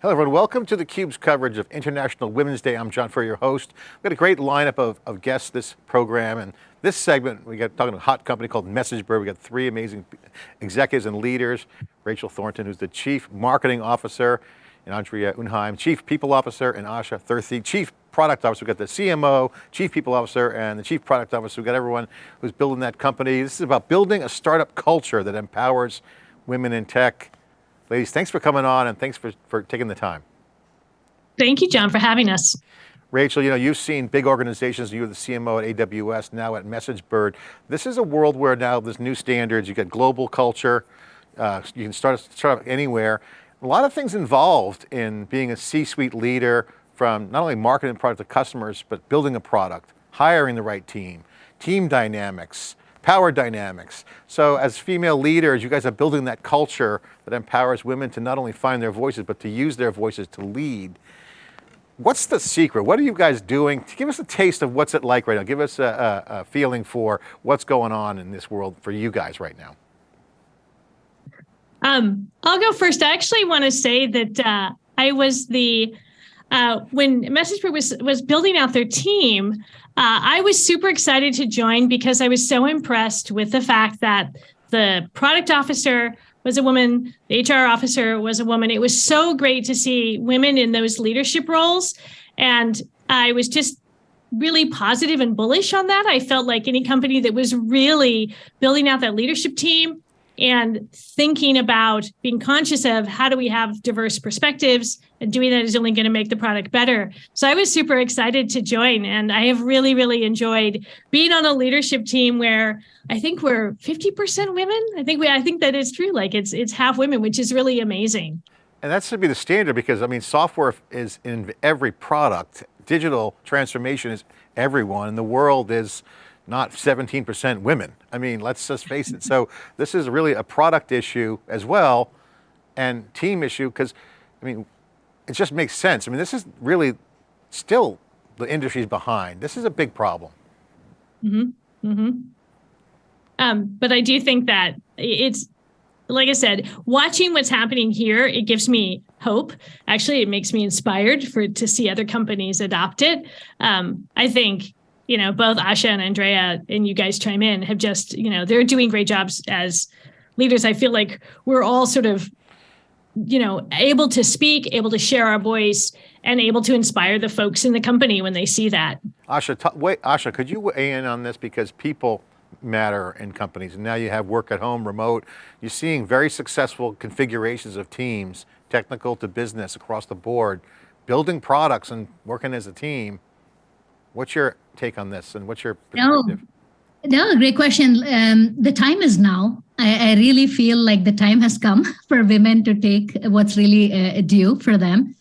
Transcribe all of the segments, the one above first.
Hello everyone, welcome to theCUBE's coverage of International Women's Day. I'm John Furrier, your host. We've got a great lineup of, of guests this program and this segment, we got talking to a hot company called MessageBird. We got three amazing executives and leaders. Rachel Thornton, who's the Chief Marketing Officer, and Andrea Unheim, Chief People Officer, and Asha Thirthi, Chief Product Officer. We've got the CMO, Chief People Officer, and the Chief Product Officer. We've got everyone who's building that company. This is about building a startup culture that empowers women in tech. Ladies, thanks for coming on and thanks for, for taking the time. Thank you, John, for having us. Rachel, you know, you've seen big organizations, you were the CMO at AWS, now at MessageBird. This is a world where now there's new standards, you've got global culture, uh, you can start, start anywhere. A lot of things involved in being a C-suite leader from not only marketing product to customers, but building a product, hiring the right team, team dynamics, power dynamics. So as female leaders, you guys are building that culture that empowers women to not only find their voices, but to use their voices to lead. What's the secret? What are you guys doing? Give us a taste of what's it like right now. Give us a, a, a feeling for what's going on in this world for you guys right now. Um, I'll go first. I actually want to say that uh, I was the uh, when MessageBird was was building out their team. Uh, I was super excited to join because I was so impressed with the fact that the product officer was a woman, the HR officer was a woman. It was so great to see women in those leadership roles. And I was just really positive and bullish on that. I felt like any company that was really building out that leadership team and thinking about being conscious of how do we have diverse perspectives and doing that is only going to make the product better. So I was super excited to join and I have really, really enjoyed being on a leadership team where I think we're 50% women. I think we, I think that is true. Like it's, it's half women, which is really amazing. And that should be the standard because I mean, software is in every product. Digital transformation is everyone and the world is not 17% women. I mean, let's just face it. So this is really a product issue as well and team issue because, I mean, it just makes sense. I mean, this is really still the industry's behind. This is a big problem. Mm-hmm. Mm-hmm. Um, but I do think that it's, like I said, watching what's happening here, it gives me hope. Actually, it makes me inspired for to see other companies adopt it. Um, I think you know, both Asha and Andrea and you guys chime in have just, you know, they're doing great jobs as leaders. I feel like we're all sort of, you know, able to speak, able to share our voice and able to inspire the folks in the company when they see that. Asha, wait, Asha, could you weigh in on this because people matter in companies and now you have work at home, remote. You're seeing very successful configurations of teams, technical to business across the board, building products and working as a team. What's your take on this and what's your perspective? No, no great question. Um, the time is now. I, I, really feel like the time has come for women to take what's really uh, due for them.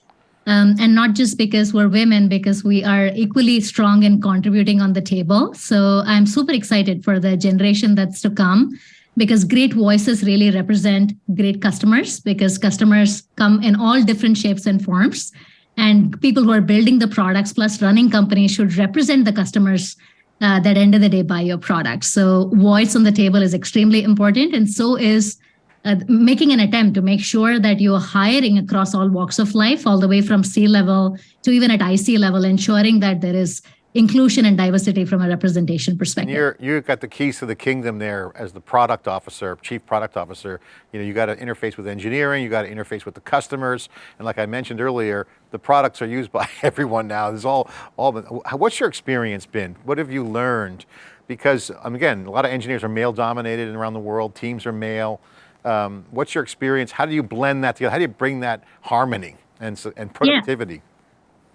Um, and not just because we're women, because we are equally strong in contributing on the table. So I'm super excited for the generation that's to come because great voices really represent great customers because customers come in all different shapes and forms and people who are building the products plus running companies should represent the customers uh, that end of the day buy your product. So voice on the table is extremely important. And so is uh, making an attempt to make sure that you're hiring across all walks of life, all the way from C level to even at IC level, ensuring that there is inclusion and diversity from a representation perspective. You're, you got the keys to the kingdom there as the product officer, chief product officer. You know, you got to interface with engineering, you got to interface with the customers. And like I mentioned earlier, the products are used by everyone now. There's all, all the, what's your experience been? What have you learned? Because um, again, a lot of engineers are male dominated around the world, teams are male. Um, what's your experience? How do you blend that together? How do you bring that harmony and, and productivity? Yeah.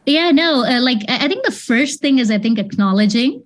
Yeah, no, uh, like I think the first thing is I think acknowledging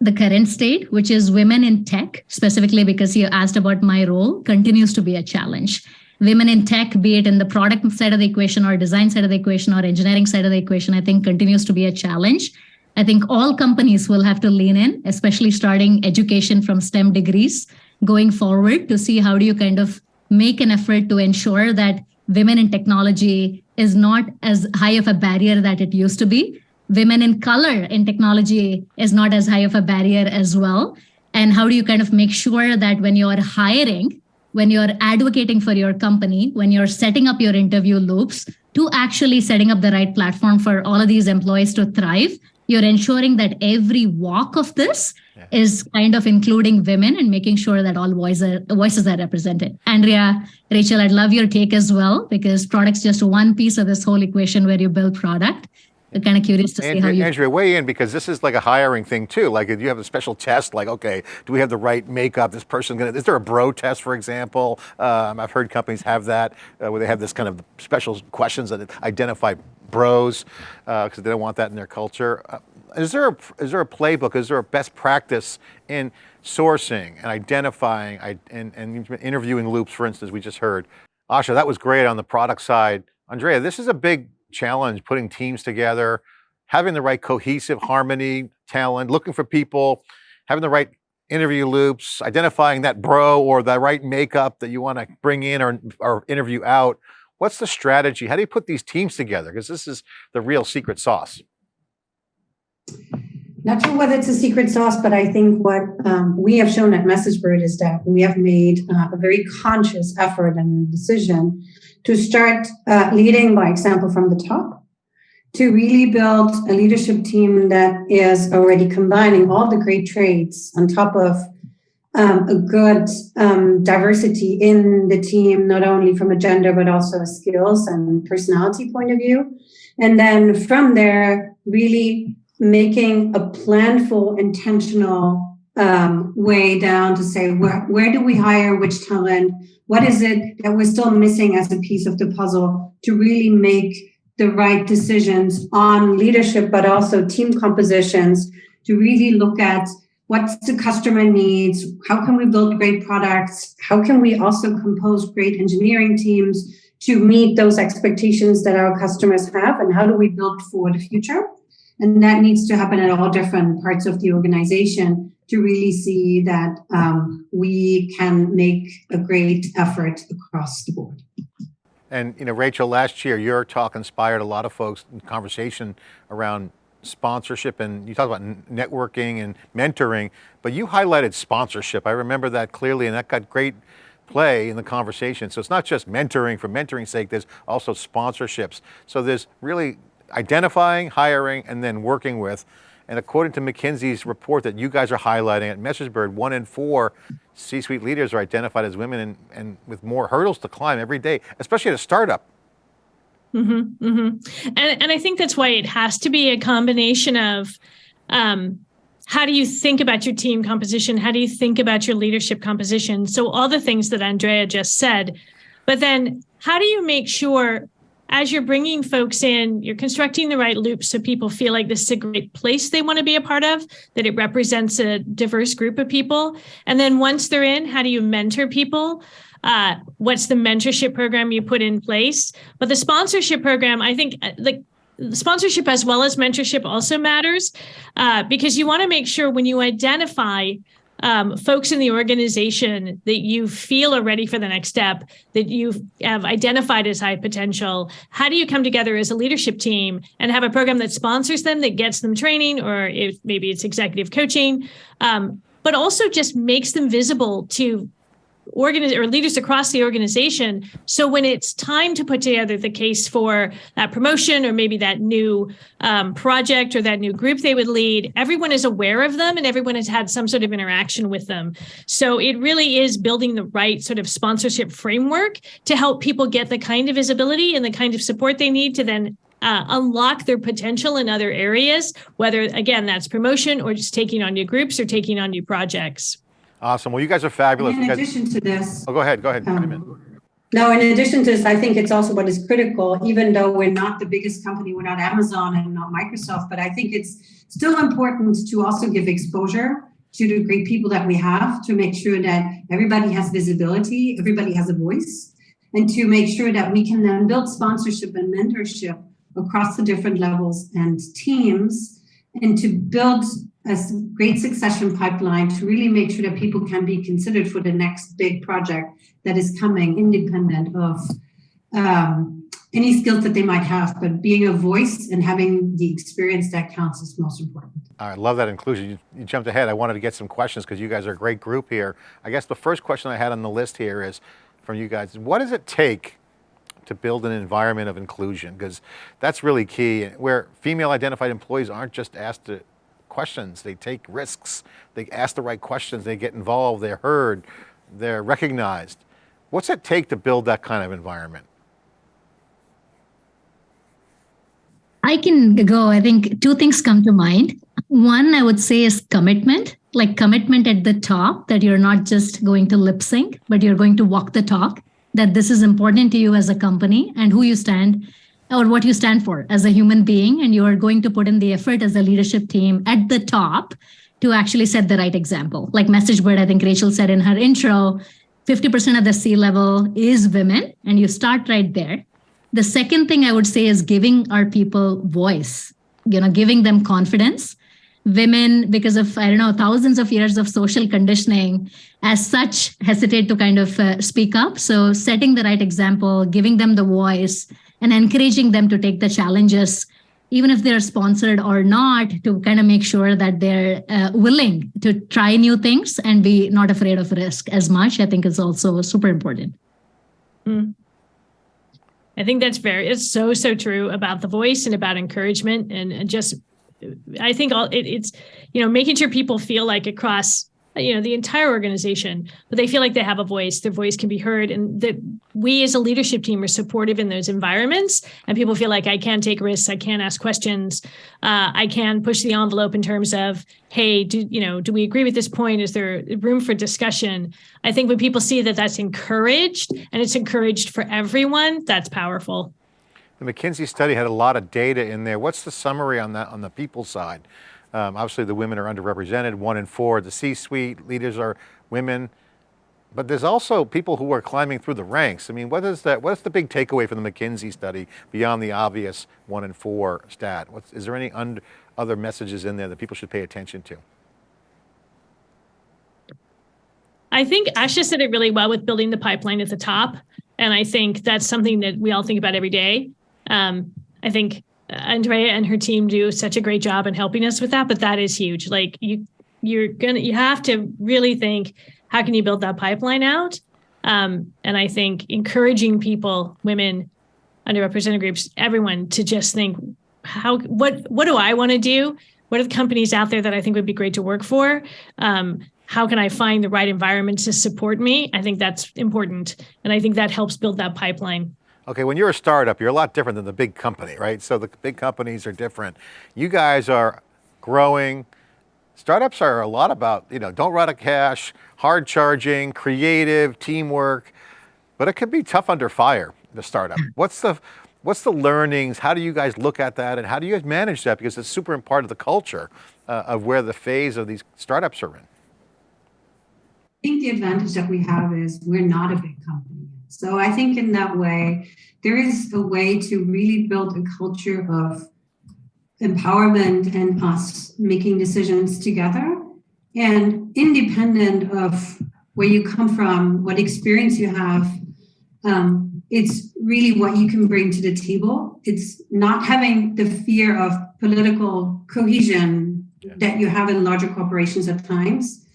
the current state, which is women in tech, specifically because you asked about my role, continues to be a challenge. Women in tech, be it in the product side of the equation or design side of the equation or engineering side of the equation, I think continues to be a challenge. I think all companies will have to lean in, especially starting education from STEM degrees going forward to see how do you kind of make an effort to ensure that women in technology is not as high of a barrier that it used to be. Women in color in technology is not as high of a barrier as well. And how do you kind of make sure that when you're hiring, when you're advocating for your company, when you're setting up your interview loops, to actually setting up the right platform for all of these employees to thrive, you're ensuring that every walk of this Yeah. is kind of including women and making sure that all voices voices are represented. Andrea, Rachel, I'd love your take as well because product's just one piece of this whole equation where you build product. I'm kind of curious to see how you. Andrea, weigh in because this is like a hiring thing too. Like if you have a special test, like, okay, do we have the right makeup? This person gonna, is there a bro test, for example? Um, I've heard companies have that uh, where they have this kind of special questions that identify bros because they don't want that in their culture. Uh, is there a, is there a playbook? Is there a best practice in sourcing and identifying and, and interviewing loops, for instance, we just heard. Asha, that was great on the product side. Andrea, this is a big challenge, putting teams together, having the right cohesive harmony, talent, looking for people, having the right interview loops, identifying that bro or the right makeup that you want to bring in or, or interview out. What's the strategy? How do you put these teams together? Because this is the real secret sauce. Not sure whether it's a secret sauce, but I think what um, we have shown at MessageBird is that we have made uh, a very conscious effort and decision to start uh, leading by example from the top, to really build a leadership team that is already combining all the great traits on top of um, a good um, diversity in the team, not only from a gender, but also a skills and personality point of view. And then from there, really making a planful, intentional um, way down to say where, where do we hire which talent? What is it that we're still missing as a piece of the puzzle to really make the right decisions on leadership, but also team compositions to really look at what's the customer needs, how can we build great products, how can we also compose great engineering teams to meet those expectations that our customers have, and how do we build for the future? And that needs to happen at all different parts of the organization to really see that um, we can make a great effort across the board. And you know, Rachel, last year your talk inspired a lot of folks in conversation around sponsorship and you talked about networking and mentoring, but you highlighted sponsorship. I remember that clearly and that got great play in the conversation. So it's not just mentoring for mentoring's sake, there's also sponsorships. So there's really identifying, hiring, and then working with. And according to McKinsey's report that you guys are highlighting at MessageBird, one in four C-suite leaders are identified as women and, and with more hurdles to climb every day, especially at a startup. Mm-hmm, mm-hmm. And and I think that's why it has to be a combination of um, how do you think about your team composition? How do you think about your leadership composition? So all the things that Andrea just said, but then how do you make sure as you're bringing folks in, you're constructing the right loops so people feel like this is a great place they want to be a part of, that it represents a diverse group of people. And then once they're in, how do you mentor people? Uh, what's the mentorship program you put in place? But the sponsorship program, I think, uh, like sponsorship as well as mentorship also matters uh, because you want to make sure when you identify um, folks in the organization that you feel are ready for the next step, that you have identified as high potential, how do you come together as a leadership team and have a program that sponsors them, that gets them training, or if maybe it's executive coaching, um, but also just makes them visible to organize or leaders across the organization. So when it's time to put together the case for that promotion or maybe that new um, project or that new group they would lead, everyone is aware of them and everyone has had some sort of interaction with them. So it really is building the right sort of sponsorship framework to help people get the kind of visibility and the kind of support they need to then uh, unlock their potential in other areas, whether again that's promotion or just taking on new groups or taking on new projects. Awesome. Well, you guys are fabulous. In You guys- addition to this, oh, go ahead. Go ahead. um, No, in addition to this, I think it's also what is critical, even though we're not the biggest company, we're not Amazon and not Microsoft, but I think it's still important to also give exposure to the great people that we have to make sure that everybody has visibility, everybody has a voice, and to make sure that we can then build sponsorship and mentorship across the different levels and teams, and to build a great succession pipeline to really make sure that people can be considered for the next big project that is coming independent of um, any skills that they might have, but being a voice and having the experience that counts is most important. I love that inclusion. You, you jumped ahead. I wanted to get some questions because you guys are a great group here. I guess the first question I had on the list here is from you guys, what does it take to build an environment of inclusion? Because that's really key, where female identified employees aren't just asked to questions, they take risks, they ask the right questions, they get involved, they're heard, they're recognized. What's it take to build that kind of environment? I can go. I think two things come to mind. One, I would say, is commitment, like commitment at the top that you're not just going to lip sync, but you're going to walk the talk, that this is important to you as a company and who you stand or what you stand for as a human being. And you are going to put in the effort as a leadership team at the top to actually set the right example. Like MessageBird, I think Rachel said in her intro, 50% of the C level is women, and you start right there. The second thing I would say is giving our people voice, you know, giving them confidence. Women, because of, I don't know, thousands of years of social conditioning, as such, hesitate to kind of uh, speak up. So, setting the right example, giving them the voice, and encouraging them to take the challenges even if they're sponsored or not, to kind of make sure that they're uh, willing to try new things and be not afraid of risk as much, I think is also super important. Mm. I think that's very, it's so, so true about the voice and about encouragement and, and just, I think all it, it's, you know, making sure people feel like across you know the entire organization but they feel like they have a voice their voice can be heard and that we as a leadership team are supportive in those environments and people feel like i can take risks i can ask questions uh, i can push the envelope in terms of hey do you know do we agree with this point? Is there room for discussion? I think when people see that that's encouraged and it's encouraged for everyone that's powerful. The mckinsey study had a lot of data in there. What's the summary on that on the people side um, obviously the women are underrepresented, one in four, the C-suite leaders are women, but there's also people who are climbing through the ranks. I mean, what is that, what's the big takeaway from the McKinsey study beyond the obvious one in four stat? What's, is there any other messages in there that people should pay attention to? I think Asha said it really well with building the pipeline at the top. And I think that's something that we all think about every day. Um, I think Andrea and her team do such a great job in helping us with that, but that is huge. Like you, you're gonna, you have to really think, how can you build that pipeline out? Um, and I think encouraging people, women, underrepresented groups, everyone to just think, how, what, what do I want to do? What are the companies out there that I think would be great to work for? Um, how can I find the right environment to support me? I think that's important. And I think that helps build that pipeline. Okay, when you're a startup, you're a lot different than the big company, right? So the big companies are different. You guys are growing. Startups are a lot about, you know, don't run out of cash, hard charging, creative, teamwork, but it can be tough under fire, the startup. What's the, what's the learnings? How do you guys look at that? And how do you guys manage that? Because it's super important of the culture uh, of where the phase of these startups are in. I think the advantage that we have is we're not a big company. So I think in that way, there is a way to really build a culture of empowerment and us making decisions together and independent of where you come from, what experience you have. Um, it's really what you can bring to the table. It's not having the fear of political cohesion yeah. that you have in larger corporations at times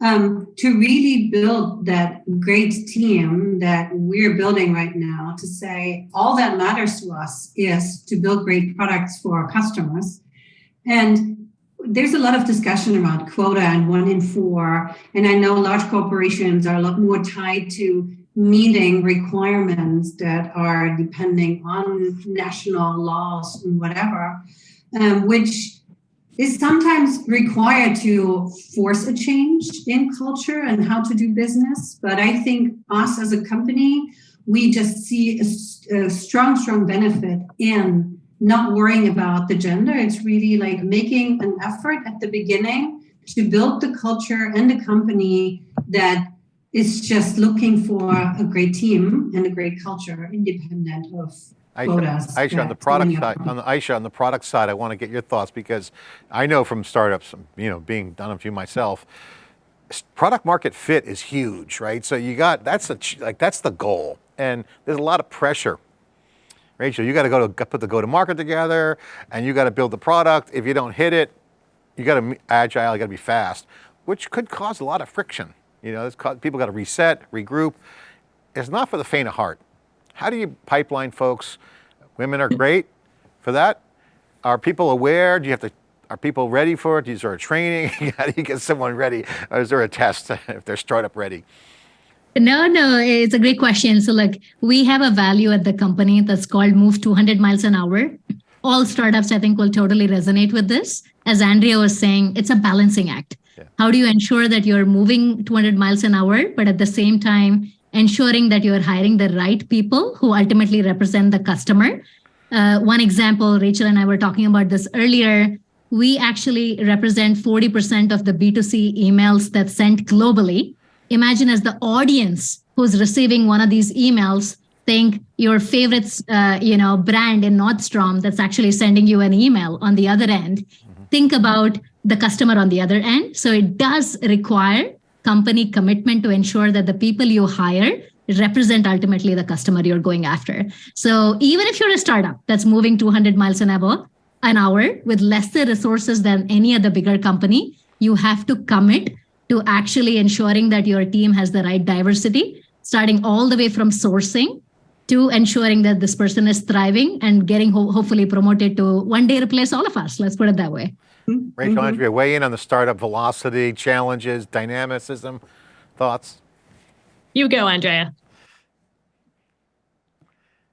um, to really build that great team that we're building right now to say all that matters to us is to build great products for our customers. And there's a lot of discussion around quota and one in four. And I know large corporations are a lot more tied to meeting requirements that are depending on national laws and whatever, um, which is sometimes required to force a change in culture and how to do business. But I think us as a company, we just see a, a, strong, strong benefit in not worrying about the gender. It's really like making an effort at the beginning to build the culture and the company that is just looking for a great team and a great culture independent of Aisha, Aisha on the product side, on the Aisha on the product side, I want to get your thoughts because I know from startups, you know, being done a few myself, product market fit is huge, right? So you got that's a like that's the goal, and there's a lot of pressure. Rachel, you got to go to put the go to market together, and you got to build the product. If you don't hit it, you got to be agile, you got to be fast, which could cause a lot of friction. You know, people got to reset, regroup. It's not for the faint of heart. How do you pipeline folks? Women are great for that. Are people aware? Do you have to, are people ready for it? Is there a training? How do you get someone ready? Or is there a test if they're startup ready? No, no, it's a great question. So, like, we have a value at the company that's called Move 200 miles an hour. All startups, I think, will totally resonate with this. As Andrea was saying, it's a balancing act. Yeah. How do you ensure that you're moving 200 miles an hour, but at the same time, ensuring that you're hiring the right people who ultimately represent the customer? Uh, one example, Rachel and I were talking about this earlier. We actually represent 40% of the B2C emails that's sent globally imagine as the audience who's receiving one of these emails think your favorite uh, you know brand in nordstrom that's actually sending you an email on the other end mm-hmm. think about the customer on the other end so it does require company commitment to ensure that the people you hire represent ultimately the customer you're going after so even if you're a startup that's moving 200 miles an hour an hour with lesser resources than any other bigger company you have to commit to actually ensuring that your team has the right diversity, starting all the way from sourcing to ensuring that this person is thriving and getting ho hopefully promoted to one day replace all of us. Let's put it that way. Mm-hmm. Rachel, mm -hmm. Andrea, weigh in on the startup velocity, challenges, dynamicism, thoughts? You go, Andrea.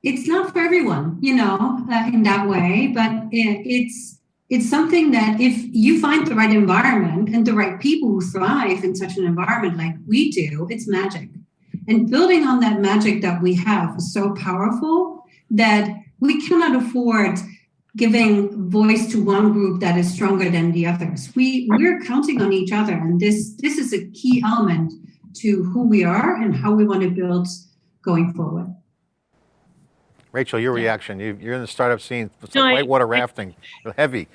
It's not for everyone, you know, uh, in that way, but it, it's it's something that if you find the right environment and the right people who thrive in such an environment like we do, it's magic. And building on that magic that we have is so powerful that we cannot afford giving voice to one group that is stronger than the others. We we're counting on each other, and this this is a key element to who we are and how we want to build going forward. Rachel, your reaction, you, are in the startup scene, it's no, whitewater I, rafting, heavy,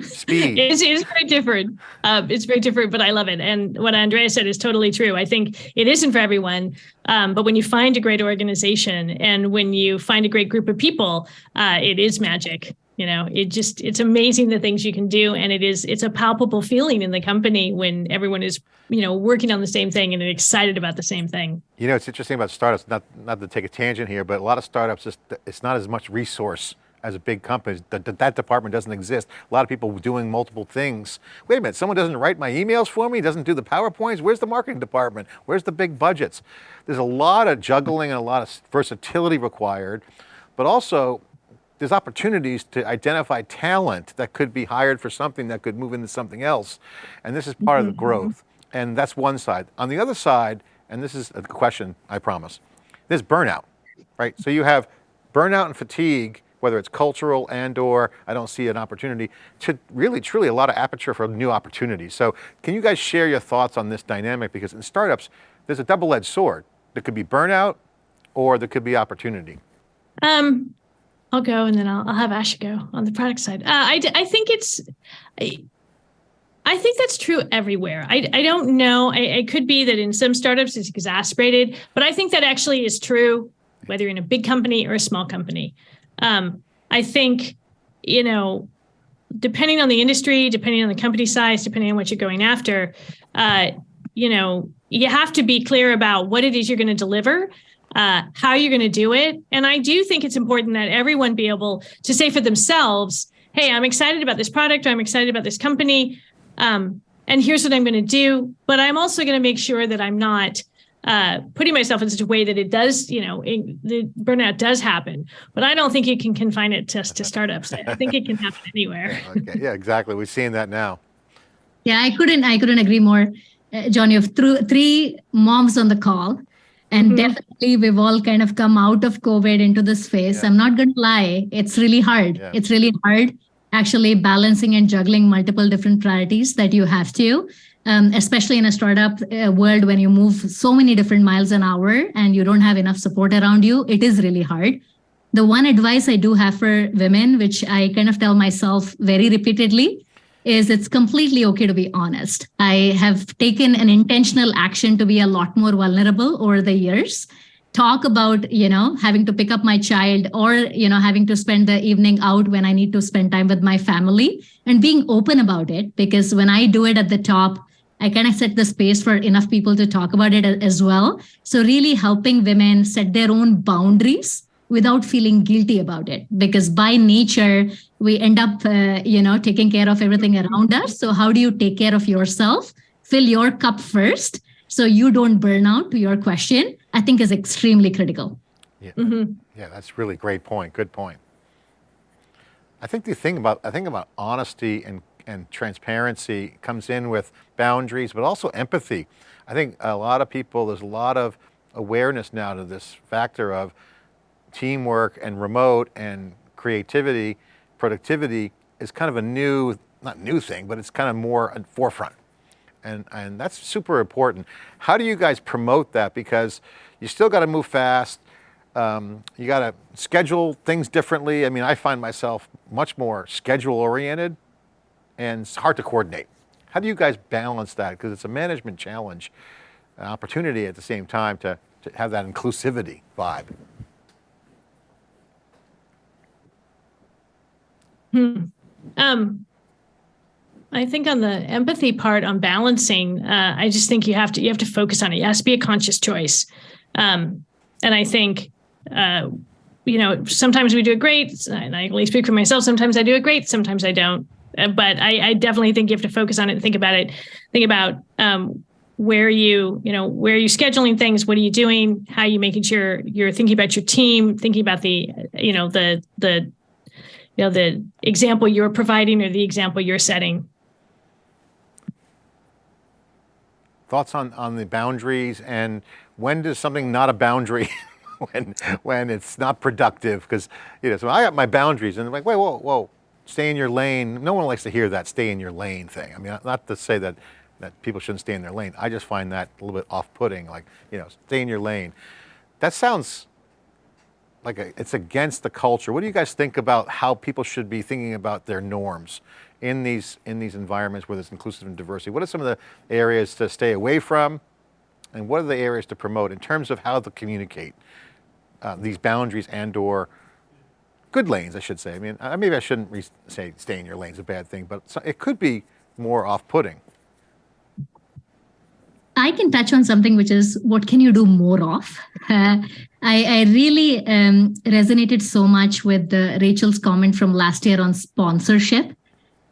speed. It's, it's very different. Um, it's very different, but I love it. And what Andrea said is totally true. I think it isn't for everyone, um, but when you find a great organization and when you find a great group of people, uh, it is magic you know it just it's amazing the things you can do. And it is it's a palpable feeling in the company when everyone is you know working on the same thing and excited about the same thing. You know it's interesting about startups not not to take a tangent here but a lot of startups it's, it's not as much resource as a big company. That, that department doesn't exist. A lot of people doing multiple things. Wait a minute someone doesn't write my emails for me? Doesn't do the powerpoints? Where's the marketing department? Where's the big budgets? There's a lot of juggling and a lot of versatility required but also there's opportunities to identify talent that could be hired for something that could move into something else. And this is part mm -hmm. of the mm-hmm. growth. And that's one side. On the other side, and this is a question, I promise, there's burnout, right? So you have burnout and fatigue, whether it's cultural and or I don't see an opportunity to really truly a lot of aperture for new opportunities. So can you guys share your thoughts on this dynamic? Because in startups, there's a double-edged sword. There could be burnout or there could be opportunity. Um, I'll go and then I'll, I'll have Asha go on the product side. Uh, I, I think it's, I, I think that's true everywhere. I, I don't know. I, it could be that in some startups it's exasperated, but I think that actually is true whether you're in a big company or a small company. Um, I think, you know, depending on the industry, depending on the company size, depending on what you're going after, uh, you know, you have to be clear about what it is you're going to deliver uh, how you're going to do it. And I do think it's important that everyone be able to say for themselves, hey, I'm excited about this product, or I'm excited about this company. Um, and here's what I'm going to do. But I'm also going to make sure that I'm not uh, putting myself in such a way that it does, you know, it, the burnout does happen. But I don't think you can confine it just to startups. I think it can happen anywhere. okay. Yeah, exactly. We're seeing that now. Yeah, I couldn't. I couldn't agree more. Uh, John, you have th- three moms on the call. And mm-hmm. definitely, we've all kind of come out of COVID into this phase. Yeah. I'm not going to lie, it's really hard. Yeah. It's really hard actually balancing and juggling multiple different priorities that you have to, um, especially in a startup uh, world when you move so many different miles an hour and you don't have enough support around you. It is really hard. The one advice I do have for women, which I kind of tell myself very repeatedly, is it's completely okay to be honest. I have taken an intentional action to be a lot more vulnerable over the years. Talk about, you know, having to pick up my child or, you know, having to spend the evening out when I need to spend time with my family and being open about it. Because when I do it at the top, I kind of set the space for enough people to talk about it as well. So really helping women set their own boundaries without feeling guilty about it because by nature we end up uh, you know taking care of everything around us so how do you take care of yourself fill your cup first so you don't burn out to your question i think is extremely critical Yeah, Mm-hmm. yeah, that's really great point. Good point. I think the thing about I think about honesty and and transparency comes in with boundaries, but also empathy. I think a lot of people there's a lot of awareness now to this factor of teamwork and remote and creativity, productivity is kind of a new not new thing, but it's kind of more at forefront. And, and that's super important. How do you guys promote that? Because you still got to move fast. Um, you got to schedule things differently. I mean, I find myself much more schedule oriented and it's hard to coordinate. How do you guys balance that? Because it's a management challenge, an opportunity at the same time to, to have that inclusivity vibe. Um, I think on the empathy part, on balancing, uh, I just think you have to you have to focus on it. It has to be a conscious choice, um, and I think uh, you know sometimes we do it great, and I only speak for myself. Sometimes I do it great, sometimes I don't. Uh, but I, I definitely think you have to focus on it and think about it. Think about um, where you you know where are you scheduling things what are you doing how are you making sure you're thinking about your team thinking about the you know the the you know the example you're providing or the example you're setting Thoughts on, on the boundaries and when does something not a boundary when, when it's not productive? Because, you know, so I got my boundaries and I'm like, wait, whoa, whoa, stay in your lane. No one likes to hear that stay in your lane thing. I mean, not- to say that, that people shouldn't stay in their lane. I just find that a little bit off-putting, like, you know, stay in your lane. That sounds like a, it's against the culture. What do you guys think about how people should be thinking about their norms in these in these environments where there's inclusive and diversity? What are some of the areas to stay away from, and what are the areas to promote in terms of how to communicate uh, these boundaries and/or good lanes? I should say. I mean, maybe I shouldn't say stay in your lane's is a bad thing, but it could be more off-putting. I can touch on something which is what can you do more of? Uh, I, I really um, resonated so much with the, Rachel's comment from last year on sponsorship.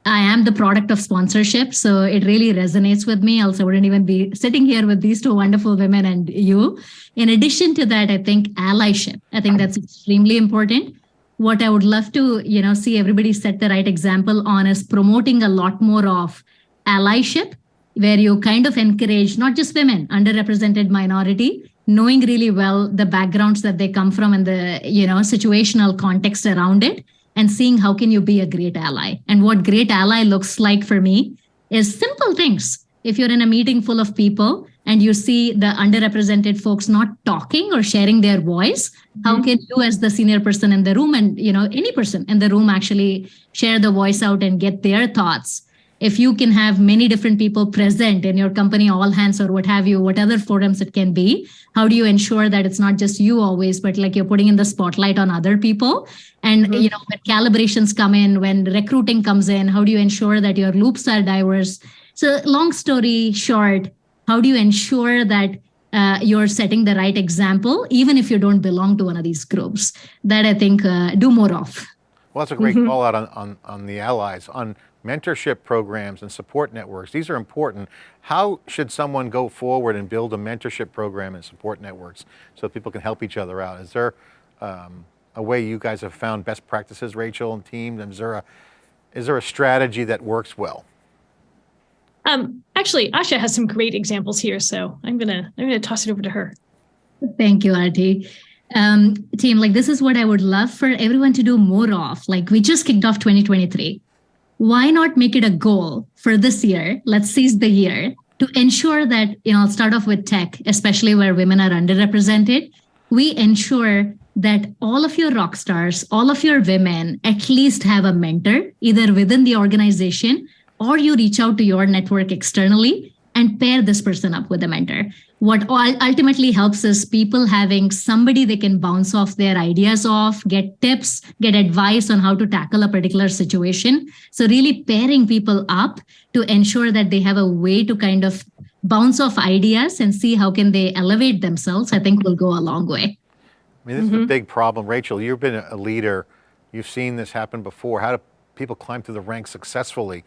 I am the product of sponsorship, so it really resonates with me. Else, I wouldn't even be sitting here with these two wonderful women and you. In addition to that, I think allyship. I think that's extremely important. What I would love to, you know, see everybody set the right example on is promoting a lot more of allyship where you kind of encourage not just women underrepresented minority knowing really well the backgrounds that they come from and the you know situational context around it and seeing how can you be a great ally. And what great ally looks like for me is simple things. If you're in a meeting full of people and you see the underrepresented folks not talking or sharing their voice how mm-hmm. can you as the senior person in the room and you know any person in the room actually share the voice out and get their thoughts if you can have many different people present in your company all hands or what have you what other forums it can be how do you ensure that it's not just you always but like you're putting in the spotlight on other people? And you know when calibrations come in when recruiting comes in how do you ensure that your loops are diverse? So long story short how do you ensure that uh, you're setting the right example even if you don't belong to one of these groups? That i think uh, do more of. Well, that's a great call out on, on, on the allies, on mentorship programs and support networks. These are important. How should someone go forward and build a mentorship program and support networks so people can help each other out? Is there um, a way you guys have found best practices, Rachel and team? Is there a, is there a strategy that works well? um actually asha has some great examples here so i'm gonna i'm gonna toss it over to her Thank you, Artie. Um, team, like this is what I would love for everyone to do more of. Like we just kicked off 2023. Why not make it a goal for this year? Let's seize the year to ensure that, you know, I'll start off with tech, especially where women are underrepresented. We ensure that all of your rock stars, all of your women at least have a mentor, either within the organization or you reach out to your network externally and pair this person up with a mentor. What ultimately helps is people having somebody they can bounce off their ideas off, get tips, get advice on how to tackle a particular situation. So, really pairing people up to ensure that they have a way to kind of bounce off ideas and see how can they elevate themselves, I think will go a long way. I mean, this is a mm-hmm. big problem. Rachel, you've been a leader. You've seen this happen before. How do people climb through the ranks successfully?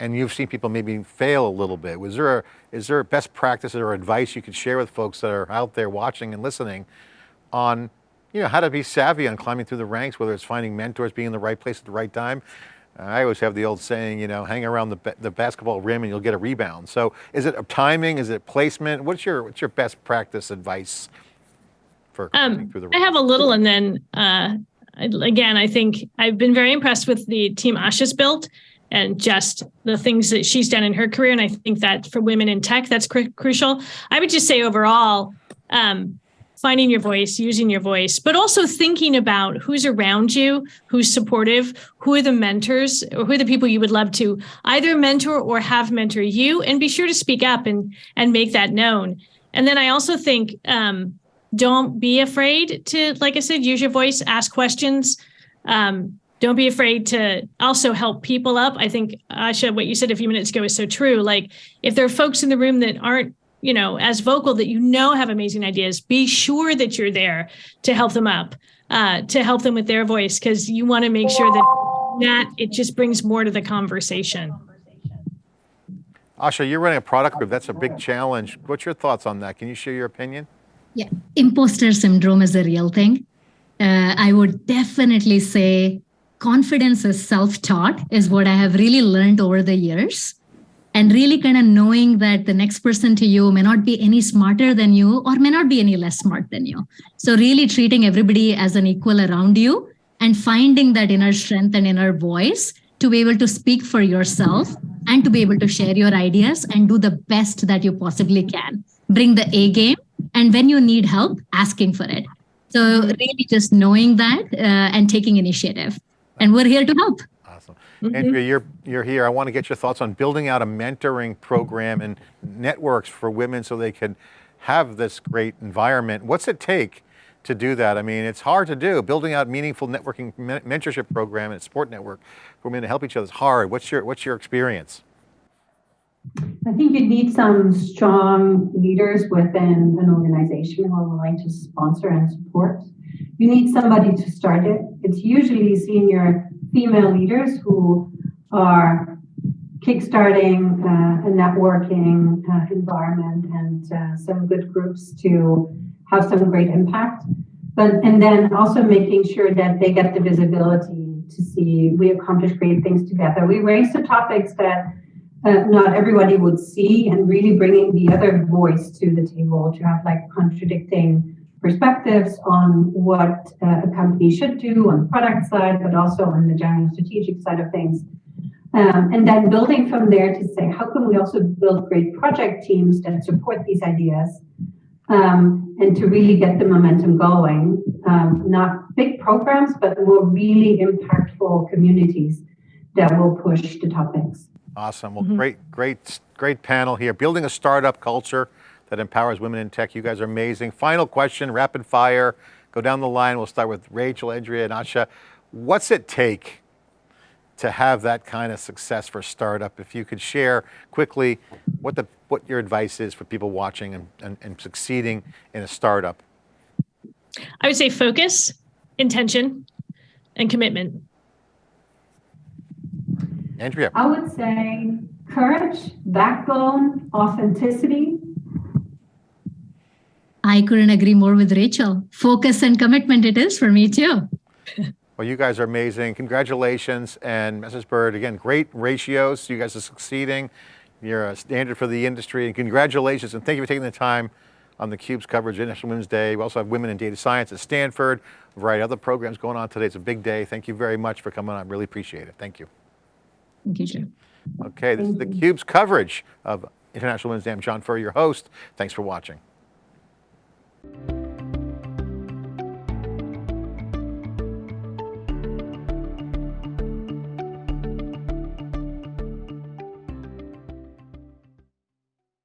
And you've seen people maybe fail a little bit. Was there a, is there a best practice or advice you could share with folks that are out there watching and listening on, you know, how to be savvy on climbing through the ranks, whether it's finding mentors, being in the right place at the right time? I always have the old saying, you know, hang around the, the basketball rim and you'll get a rebound. So is it timing? Is it placement? What's your, what's your best practice advice for climbing Um, through the ranks? I have a little, and then uh, I- again, I think I've been very impressed with the team Asha's built and just the things that she's done in her career. And I think that for women in tech, that's cru- crucial. I would just say overall, um, finding your voice, using your voice, but also thinking about who's around you, who's supportive, who are the mentors, or who are the people you would love to either mentor or have mentor you, and be sure to speak up and and make that known. And then I also think um, don't be afraid to, like I said, use your voice, ask questions. Um, don't be afraid to also help people up. I think, Asha, what you said a few minutes ago is so true. Like, if there are folks in the room that aren't, you know, as vocal that you know have amazing ideas, be sure that you're there to help them up, uh, to help them with their voice, because you want to make sure that that it just brings more to the conversation. Asha, you're running a product group. That's a big challenge. What's your thoughts on that? Can you share your opinion? Yeah, imposter syndrome is a real thing. Uh, I would definitely say confidence is self taught, is what I have really learned over the years. And really kind of knowing that the next person to you may not be any smarter than you or may not be any less smart than you. So, really treating everybody as an equal around you and finding that inner strength and inner voice to be able to speak for yourself and to be able to share your ideas and do the best that you possibly can. Bring the A game. And when you need help, asking for it. So, really just knowing that uh, and taking initiative. And we're here to help. Awesome. Mm-hmm. Andrea, you're, you're here. I want to get your thoughts on building out a mentoring program and networks for women so they can have this great environment. What's it take to do that? I mean, it's hard to do. Building out meaningful networking mentorship program and support network for women to help each other is hard. What's your, what's your experience? I think you need some strong leaders within an organization who are willing to sponsor and support. You need somebody to start it. It's usually senior female leaders who are kickstarting uh, a networking uh, environment and uh, some good groups to have some great impact. But and then also making sure that they get the visibility to see we accomplish great things together. We raise the topics that uh, not everybody would see and really bringing the other voice to the table to have like contradicting perspectives on what uh, a company should do on the product side, but also on the general strategic side of things. Um, and then building from there to say, how can we also build great project teams that support these ideas um, and to really get the momentum going? Um, not big programs, but more really impactful communities that will push the topics. Awesome. Well, great, great, great panel here. Building a startup culture that empowers women in tech. You guys are amazing. Final question, rapid fire. Go down the line. We'll start with Rachel, Andrea, and Asha. What's it take to have that kind of success for a startup? If you could share quickly what the what your advice is for people watching and, and, and succeeding in a startup. I would say focus, intention, and commitment. Andrea. I would say courage, backbone, authenticity. I couldn't agree more with Rachel. Focus and commitment it is for me too. Well, you guys are amazing. Congratulations. And MessageBird, again, great ratios. You guys are succeeding. You're a standard for the industry. And congratulations. And thank you for taking the time on theCUBE's coverage of International Women's Day. We also have Women in Data Science at Stanford, a variety of other programs going on today. It's a big day. Thank you very much for coming on. I Really appreciate it. Thank you. Thank you, Jim. Okay, this is theCUBE's coverage of International Women's Day. I'm John Furrier, your host. Thanks for watching. Thank you.